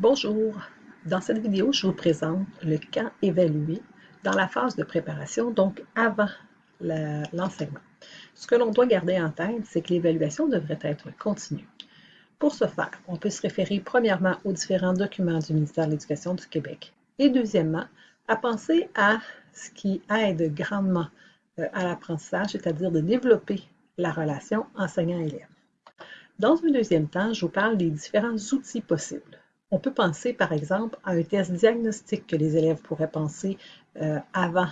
Bonjour, dans cette vidéo, je vous présente le camp évalué dans la phase de préparation, donc avant l'enseignement. Ce que l'on doit garder en tête, c'est que l'évaluation devrait être continue. Pour ce faire, on peut se référer premièrement aux différents documents du ministère de l'Éducation du Québec et deuxièmement, à penser à ce qui aide grandement euh, à l'apprentissage, c'est-à-dire de développer la relation enseignant-élève. Dans un deuxième temps, je vous parle des différents outils possibles. On peut penser, par exemple, à un test diagnostique que les élèves pourraient penser euh, avant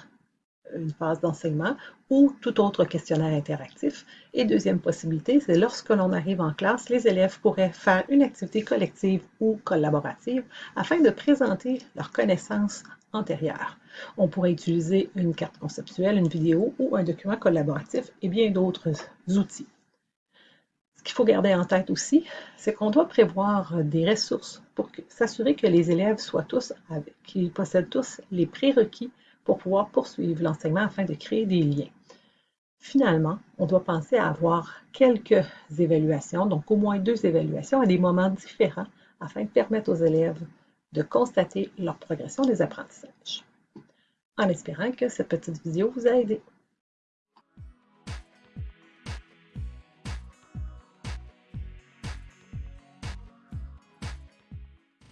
une phase d'enseignement ou tout autre questionnaire interactif. Et deuxième possibilité, c'est lorsque l'on arrive en classe, les élèves pourraient faire une activité collective ou collaborative afin de présenter leurs connaissances antérieures. On pourrait utiliser une carte conceptuelle, une vidéo ou un document collaboratif et bien d'autres outils. Ce qu'il faut garder en tête aussi, c'est qu'on doit prévoir des ressources pour s'assurer que les élèves soient tous, qu'ils possèdent tous les prérequis pour pouvoir poursuivre l'enseignement afin de créer des liens. Finalement, on doit penser à avoir quelques évaluations, donc au moins deux évaluations à des moments différents afin de permettre aux élèves de constater leur progression des apprentissages. En espérant que cette petite vidéo vous a aidé.